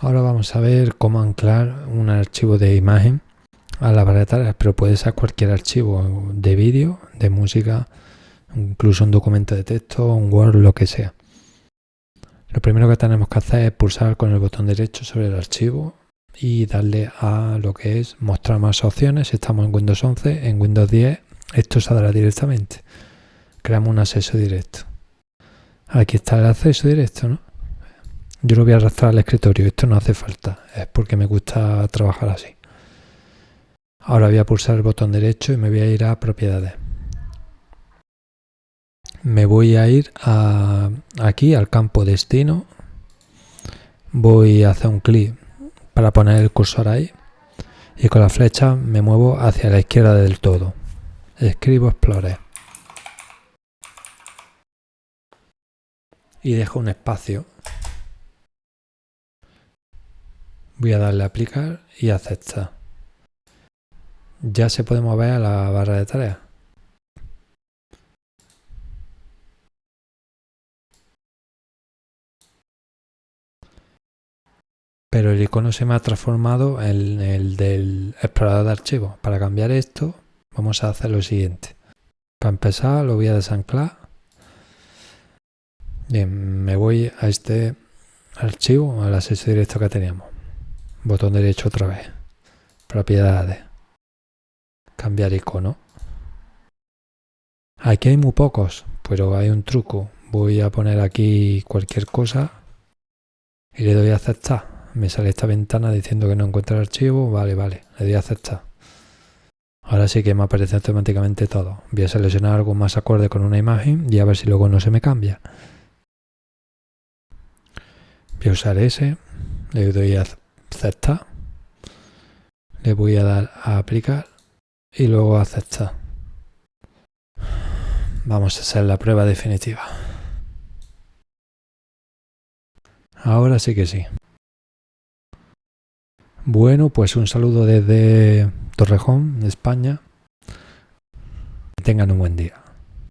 Ahora vamos a ver cómo anclar un archivo de imagen a la barra pero puede ser cualquier archivo de vídeo, de música, incluso un documento de texto, un Word, lo que sea. Lo primero que tenemos que hacer es pulsar con el botón derecho sobre el archivo y darle a lo que es mostrar más opciones. Si estamos en Windows 11, en Windows 10 esto saldrá directamente. Creamos un acceso directo. Aquí está el acceso directo, ¿no? Yo lo voy a arrastrar al escritorio, esto no hace falta, es porque me gusta trabajar así. Ahora voy a pulsar el botón derecho y me voy a ir a propiedades. Me voy a ir aquí al campo destino. Voy a hacer un clic para poner el cursor ahí. Y con la flecha me muevo hacia la izquierda del todo. Escribo Explorer. Y dejo un espacio Voy a darle a aplicar y aceptar. Ya se puede mover a la barra de tareas. Pero el icono se me ha transformado en el del explorador de archivos. Para cambiar esto vamos a hacer lo siguiente. Para empezar lo voy a desanclar. Bien, me voy a este archivo, al acceso directo que teníamos botón derecho otra vez, propiedades, cambiar icono. Aquí hay muy pocos, pero hay un truco. Voy a poner aquí cualquier cosa y le doy a aceptar. Me sale esta ventana diciendo que no encuentra el archivo. Vale, vale, le doy a aceptar. Ahora sí que me aparece automáticamente todo. Voy a seleccionar algo más acorde con una imagen y a ver si luego no se me cambia. Voy a usar ese, le doy a aceptar. Le voy a dar a aplicar y luego aceptar. Vamos a hacer la prueba definitiva. Ahora sí que sí. Bueno, pues un saludo desde Torrejón, España. Tengan un buen día.